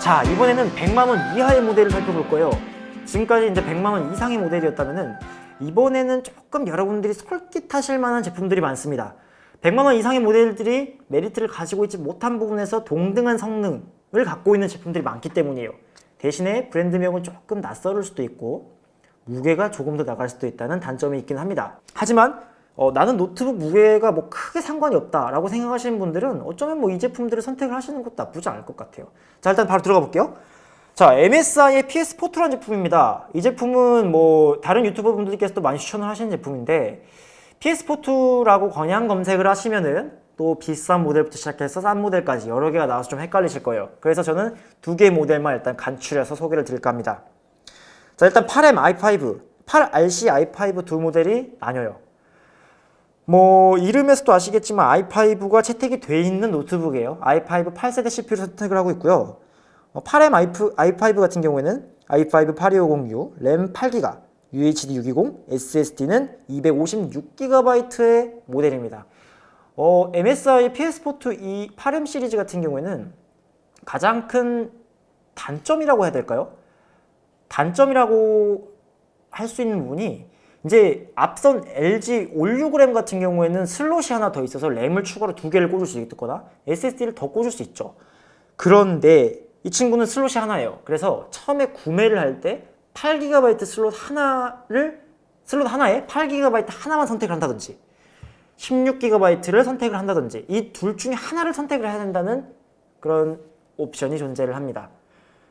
자 이번에는 100만원 이하의 모델을 살펴볼 거예요. 지금까지 이제 100만원 이상의 모델이었다면은 이번에는 조금 여러분들이 솔깃하실 만한 제품들이 많습니다. 100만원 이상의 모델들이 메리트를 가지고 있지 못한 부분에서 동등한 성능을 갖고 있는 제품들이 많기 때문이에요. 대신에 브랜드명은 조금 낯설을 수도 있고 무게가 조금 더 나갈 수도 있다는 단점이 있긴 합니다. 하지만 어, 나는 노트북 무게가 뭐 크게 상관이 없다 라고 생각하시는 분들은 어쩌면 뭐 이 제품들을 선택을 하시는 것도 나쁘지 않을 것 같아요. 자 일단 바로 들어가 볼게요. 자 MSI의 PS4 2라는 제품입니다. 이 제품은 뭐 다른 유튜버 분들께서도 많이 추천을 하시는 제품인데 PS4-2라고 그냥 검색을 하시면은 또 비싼 모델부터 시작해서 싼 모델까지 여러 개가 나와서 좀 헷갈리실 거예요. 그래서 저는 두 개 모델만 일단 간추려서 소개를 드릴까 합니다. 자 일단 8M i5, 8RC i5 두 모델이 나뉘어요 뭐 이름에서도 아시겠지만 i5가 채택이 돼 있는 노트북이에요. i5 8세대 CPU를 선택을 하고 있고요. 8M i5 같은 경우에는 i5 8250U, 램 8GB, UHD 620, SSD는 256GB의 모델입니다. 어, MSI PS4 이 8M 시리즈 같은 경우에는 가장 큰 단점이라고 해야 될까요? 단점이라고 할 수 있는 부분이 이제 앞선 LG 올6램 같은 경우에는 슬롯이 하나 더 있어서 램을 추가로 두 개를 꽂을 수 있거나 SSD를 더 꽂을 수 있죠. 그런데 이 친구는 슬롯이 하나예요. 그래서 처음에 구매를 할 때 8GB 슬롯 하나를 슬롯 하나에 8GB 하나만 선택을 한다든지 16GB를 선택을 한다든지 이 둘 중에 하나를 선택을 해야 된다는 그런 옵션이 존재를 합니다.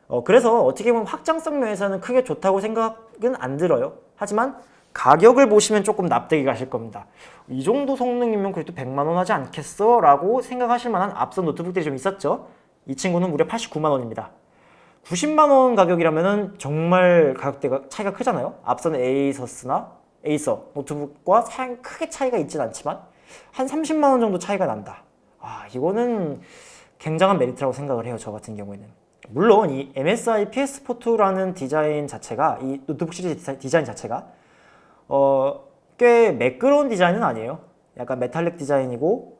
어, 그래서 어떻게 보면 확장성 면에서는 크게 좋다고 생각은 안 들어요. 하지만 가격을 보시면 조금 납득이 가실 겁니다. 이 정도 성능이면 그래도 100만원 하지 않겠어? 라고 생각하실 만한 앞선 노트북들이 좀 있었죠? 이 친구는 무려 89만원입니다. 90만원 가격이라면 정말 가격대가 차이가 크잖아요? 앞선 에이서스나 에이서 노트북과 크게 차이가 있진 않지만 한 30만원 정도 차이가 난다. 아 이거는 굉장한 메리트라고 생각을 해요 저 같은 경우에는. 물론 이 MSI PS4-2라는 디자인 자체가 이 노트북 시리즈 디자인 자체가 어, 꽤 매끄러운 디자인은 아니에요. 약간 메탈릭 디자인이고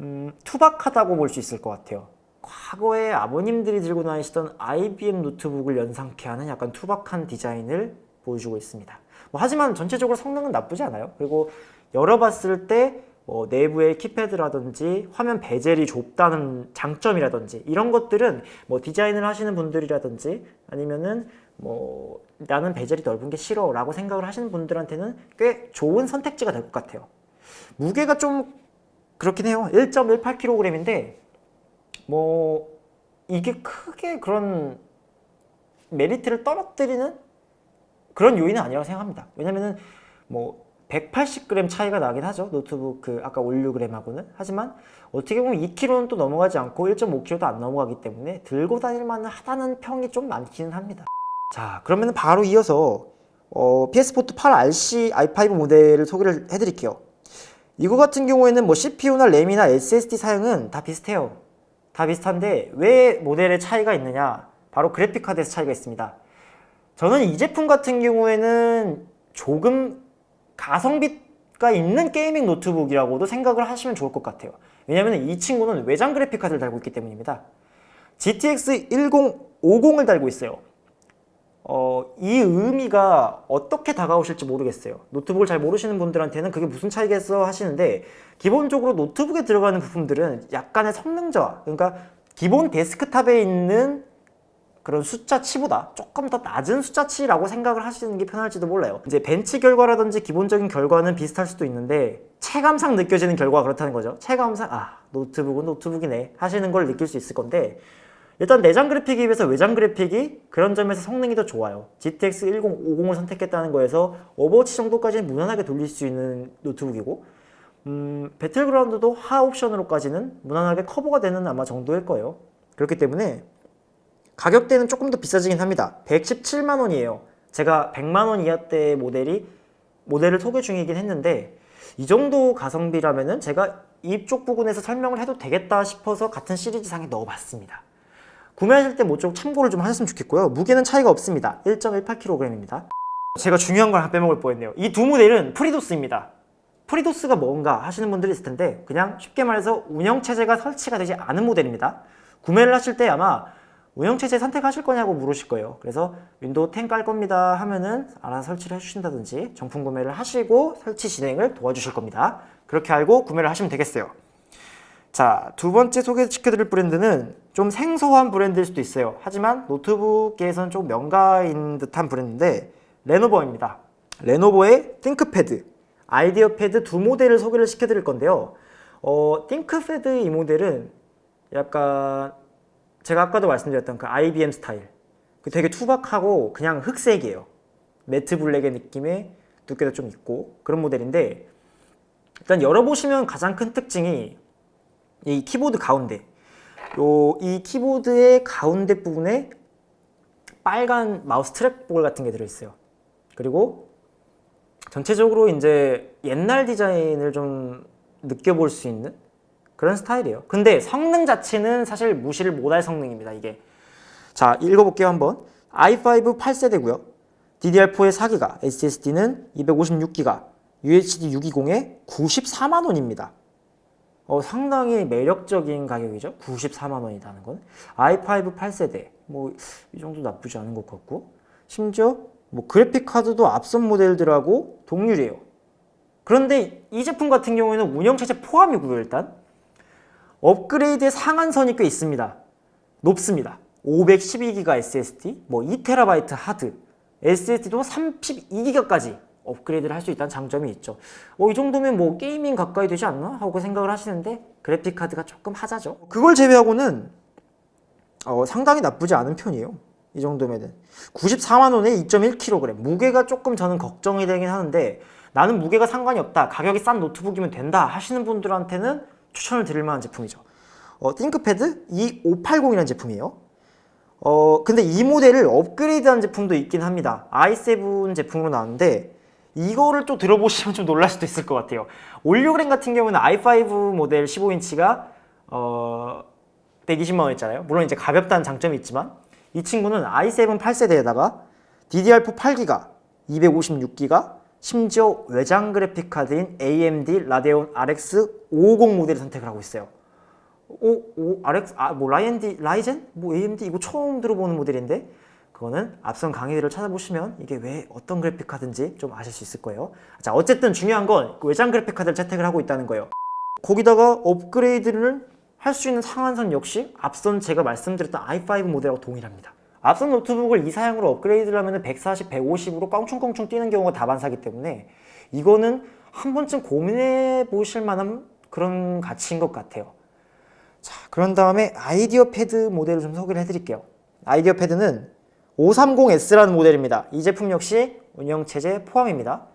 음, 투박하다고 볼 수 있을 것 같아요. 과거에 아버님들이 들고 다니시던 IBM 노트북을 연상케 하는 약간 투박한 디자인을 보여주고 있습니다. 뭐 하지만 전체적으로 성능은 나쁘지 않아요. 그리고 열어봤을 때 뭐 내부의 키패드라든지 화면 베젤이 좁다는 장점이라든지 이런 것들은 뭐 디자인을 하시는 분들이라든지 아니면은 뭐 나는 베젤이 넓은 게 싫어 라고 생각을 하시는 분들한테는 꽤 좋은 선택지가 될 것 같아요. 무게가 좀 그렇긴 해요. 1.18kg인데 뭐 이게 크게 그런 메리트를 떨어뜨리는 그런 요인은 아니라고 생각합니다. 왜냐면은 뭐 180g 차이가 나긴 하죠. 노트북 그 아까 올류그램하고는. 하지만 어떻게 보면 2kg는 또 넘어가지 않고 1.5kg도 안 넘어가기 때문에 들고 다닐 만은 하다는 평이 좀 많기는 합니다 자 그러면 바로 이어서 어, PS4 8RC i5 모델을 소개를 해드릴게요. 이거 같은 경우에는 뭐 CPU나 램이나 SSD 사양은 다 비슷해요. 다 비슷한데 왜 모델의 차이가 있느냐? 바로 그래픽카드에서 차이가 있습니다. 저는 이 제품 같은 경우에는 조금 가성비가 있는 게이밍 노트북이라고도 생각을 하시면 좋을 것 같아요. 왜냐면 이 친구는 외장 그래픽카드를 달고 있기 때문입니다. GTX 1050을 달고 있어요 어, 이 의미가 어떻게 다가오실지 모르겠어요. 노트북을 잘 모르시는 분들한테는 그게 무슨 차이겠어 하시는데 기본적으로 노트북에 들어가는 부품들은 약간의 성능 저하 그러니까 기본 데스크탑에 있는 그런 숫자치보다 조금 더 낮은 숫자치라고 생각을 하시는 게 편할지도 몰라요. 이제 벤치 결과라든지 기본적인 결과는 비슷할 수도 있는데 체감상 느껴지는 결과가 그렇다는 거죠. 체감상 아 노트북은 노트북이네 하시는 걸 느낄 수 있을 건데 일단 내장 그래픽에 비해서 외장 그래픽이 그런 점에서 성능이 더 좋아요. GTX 1050을 선택했다는 거에서 오버워치 정도까지는 무난하게 돌릴 수 있는 노트북이고 음, 배틀그라운드도 하 옵션으로까지는 무난하게 커버가 되는 아마 정도일 거예요. 그렇기 때문에 가격대는 조금 더 비싸지긴 합니다. 117만 원이에요. 제가 100만 원 이하대 모델이 모델을 소개 중이긴 했는데 이 정도 가성비라면 은 제가 이쪽 부분에서 설명을 해도 되겠다 싶어서 같은 시리즈상에 넣어봤습니다 구매하실 때 모쪼록 참고를 좀 하셨으면 좋겠고요 무게는 차이가 없습니다 1.18kg입니다 제가 중요한 걸 빼먹을 뻔했네요 이 두 모델은 FreeDOS입니다 FreeDOS가 뭔가 하시는 분들이 있을 텐데 그냥 쉽게 말해서 운영체제가 설치가 되지 않은 모델입니다 구매를 하실 때 아마 운영체제 선택하실 거냐고 물으실 거예요. 그래서 윈도우 10 깔 겁니다 하면은 알아서 설치를 해주신다든지 정품 구매를 하시고 설치 진행을 도와주실 겁니다. 그렇게 알고 구매를 하시면 되겠어요. 자, 두 번째 소개시켜드릴 브랜드는 좀 생소한 브랜드일 수도 있어요. 하지만 노트북계에서는 좀 명가인 듯한 브랜드인데 레노버입니다. 레노버의 ThinkPad, IdeaPad 두 모델을 소개를 시켜드릴 건데요. 어, ThinkPad 이 모델은 약간 제가 아까도 말씀드렸던 그 IBM 스타일 그 되게 투박하고 그냥 흑색이에요. matte black의 느낌의 두께도 좀 있고 그런 모델인데 일단 열어보시면 가장 큰 특징이 이 키보드 가운데. 요 이 키보드의 가운데 부분에 빨간 마우스 트랙볼 같은 게 들어있어요. 그리고 전체적으로 이제 옛날 디자인을 좀 느껴볼 수 있는 그런 스타일이에요. 근데 성능 자체는 사실 무시를 못할 성능입니다 이게. 자 읽어볼게요 한번. i5 8세대고요. DDR4에 4기가 SSD는 256기가 UHD 620에 94만원입니다 어, 상당히 매력적인 가격이죠. 94만 원이라는 건. i5 8세대. 뭐 이 정도 나쁘지 않은 것 같고. 심지어 뭐 그래픽 카드도 앞선 모델들하고 동률이에요. 그런데 이 제품 같은 경우에는 운영체제 포함이고요, 일단. 업그레이드의 상한선이 꽤 있습니다. 높습니다. 512기가 SSD, 뭐 2TB 하드, SSD도 32기가까지 업그레이드를 할 수 있다는 장점이 있죠. 어, 이 정도면 뭐 게이밍 가까이 되지 않나? 하고 생각을 하시는데 그래픽 카드가 조금 하자죠. 그걸 제외하고는 어, 상당히 나쁘지 않은 편이에요. 이 정도면은 94만 원에 2.1kg 무게가 조금 저는 걱정이 되긴 하는데 나는 무게가 상관이 없다 가격이 싼 노트북이면 된다 하시는 분들한테는 추천을 드릴 만한 제품이죠 어, ThinkPad E580이라는 제품이에요 어, 근데 이 모델을 업그레이드한 제품도 있긴 합니다 i7 제품으로 나왔는데 이거를 또 들어보시면 좀 놀랄 수도 있을 것 같아요 올뉴그램 같은 경우는 i5 모델 15인치가 어, 120만 원이잖아요 물론 이제 가볍다는 장점이 있지만 이 친구는 i7 8세대에다가 DDR4 8기가 256기가 심지어 외장 그래픽 카드인 AMD Radeon RX 550 모델을 선택을 하고 있어요 오, 오, RX, 아, 뭐, 라이엔디, Ryzen? 뭐, AMD? 이거 처음 들어보는 모델인데, 그거는 앞선 강의들을 찾아보시면 이게 왜 어떤 그래픽 카드인지 좀 아실 수 있을 거예요. 자, 어쨌든 중요한 건그 외장 그래픽 카드를 채택을 하고 있다는 거예요. 거기다가 업그레이드를 할 수 있는 상한선 역시 앞선 제가 말씀드렸던 i5 모델하고 동일합니다. 앞선 노트북을 이 사양으로 업그레이드를 하면 140, 150으로 껑충껑충 뛰는 경우가 다반사기 때문에 이거는 한 번쯤 고민해 보실 만한 그런 가치인 것 같아요. 자, 그런 다음에 IdeaPad 모델을 좀 소개를 해드릴게요. IdeaPad는 530S라는 모델입니다. 이 제품 역시 운영체제 포함입니다.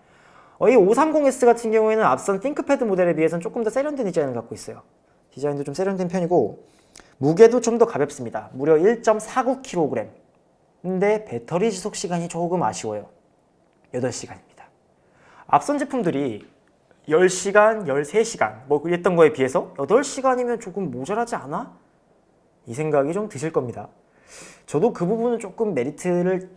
어, 이 530S 같은 경우에는 앞선 ThinkPad 모델에 비해서는 조금 더 세련된 디자인을 갖고 있어요. 디자인도 좀 세련된 편이고 무게도 좀 더 가볍습니다. 무려 1.49kg. 근데 배터리 지속 시간이 조금 아쉬워요. 8시간입니다. 앞선 제품들이 10시간, 13시간 뭐 그랬던 거에 비해서 8시간이면 조금 모자라지 않아? 이 생각이 좀 드실 겁니다. 저도 그 부분은 조금 메리트를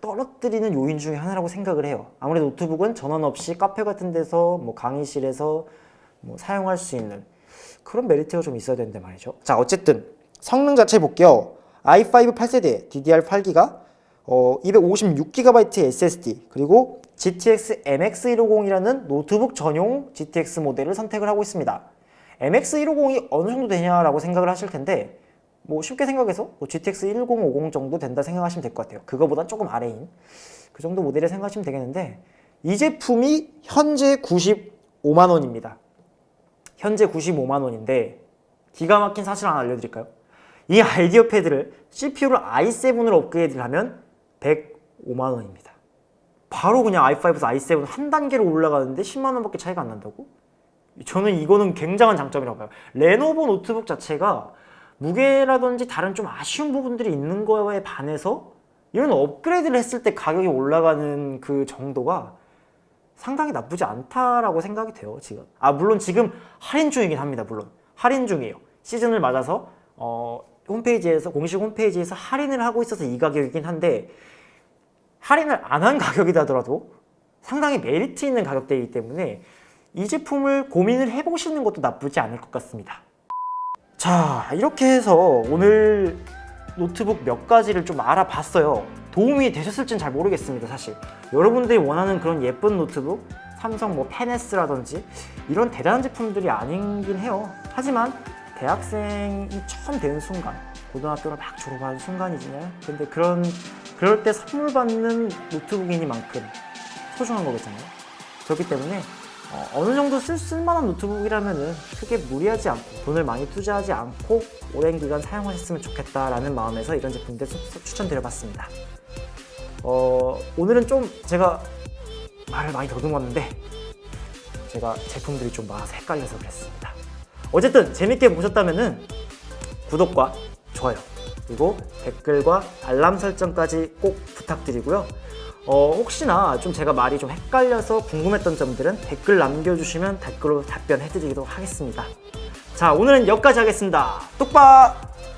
떨어뜨리는 요인 중에 하나라고 생각을 해요. 아무래도 노트북은 전원 없이 카페 같은 데서 뭐 강의실에서 뭐 사용할 수 있는 그런 메리트가 좀 있어야 되는데 말이죠. 자, 어쨌든 성능 자체 볼게요. i5 8세대 DDR8기가 어, 256GB SSD 그리고 GTX MX150이라는 노트북 전용 GTX 모델을 선택을 하고 있습니다. MX150이 어느 정도 되냐라고 생각을 하실 텐데 뭐 쉽게 생각해서 뭐 GTX 1050 정도 된다 생각하시면 될 것 같아요. 그거보단 조금 아래인 그 정도 모델을 생각하시면 되겠는데 이 제품이 현재 95만 원입니다. 현재 95만 원인데 기가 막힌 사실 하나 알려드릴까요? 이 IdeaPad를 CPU를 i7으로 업그레이드를 하면 105만 원입니다. 바로 그냥 i5에서 i7 한 단계로 올라가는데 10만 원밖에 차이가 안 난다고? 저는 이거는 굉장한 장점이라고 봐요. 레노버 노트북 자체가 무게라든지 다른 좀 아쉬운 부분들이 있는 거에 반해서 이런 업그레이드를 했을 때 가격이 올라가는 그 정도가 상당히 나쁘지 않다라고 생각이 돼요 지금. 아 물론 지금 할인 중이긴 합니다 물론. 할인 중이에요. 시즌을 맞아서 어, 홈페이지에서 공식 홈페이지에서 할인을 하고 있어서 이 가격이긴 한데 할인을 안 한 가격이다 하더라도 상당히 메리트 있는 가격대이기 때문에 이 제품을 고민을 해보시는 것도 나쁘지 않을 것 같습니다 자 이렇게 해서 오늘 노트북 몇 가지를 좀 알아봤어요. 도움이 되셨을진 잘 모르겠습니다, 사실. 여러분들이 원하는 그런 예쁜 노트북, 삼성 뭐 페네스라든지 이런 대단한 제품들이 아니긴 해요. 하지만 대학생이 처음 되는 순간, 고등학교를 막 졸업하는 순간이잖아요. 근데 그런 그럴 때 선물 받는 노트북이니만큼 소중한 거겠잖아요. 그렇기 때문에 어, 느 정도 쓸, 쓸만한 노트북이라면은 크게 무리하지 않고 돈을 많이 투자하지 않고 오랜 기간 사용하셨으면 좋겠다라는 마음에서 이런 제품들 추- 추천드려봤습니다. 어, 오늘은 좀 제가 말을 많이 더듬었는데 제가 제품들이 좀 많아서 헷갈려서 그랬습니다. 어쨌든 재밌게 보셨다면은 구독과 좋아요 그리고 댓글과 알람 설정까지 꼭 부탁드리고요. 어, 혹시나 좀 제가 말이 좀 헷갈려서 궁금했던 점들은 댓글 남겨주시면 댓글로 답변해드리도록 하겠습니다. 자, 오늘은 여기까지 하겠습니다. 뚝박!